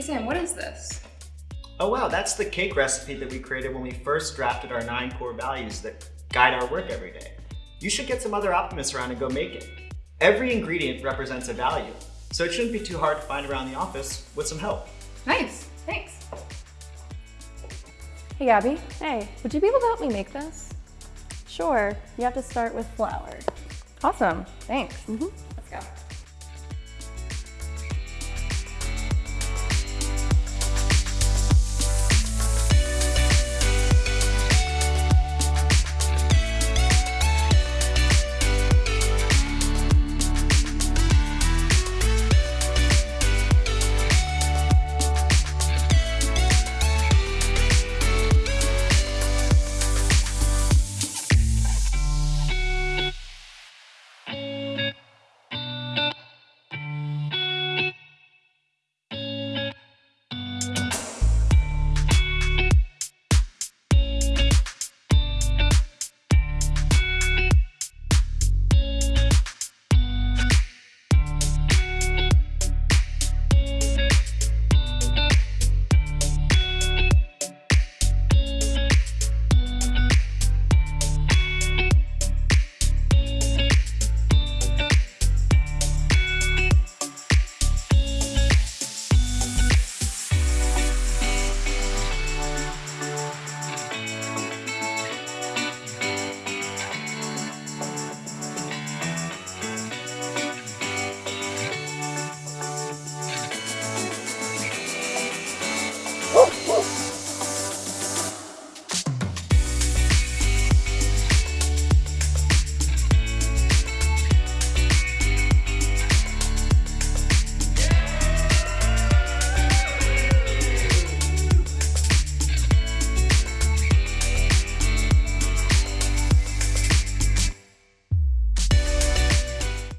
Sam, what is this? Oh wow, that's the cake recipe that we created when we first drafted our nine core values that guide our work every day. You should get some other optimists around and go make it. Every ingredient represents a value, so it shouldn't be too hard to find around the office with some help. Nice, thanks. Hey Gabby, Hey, would you be able to help me make this? sure. You have to start with flour. Awesome, thanks. Mm-hmm. Let's go.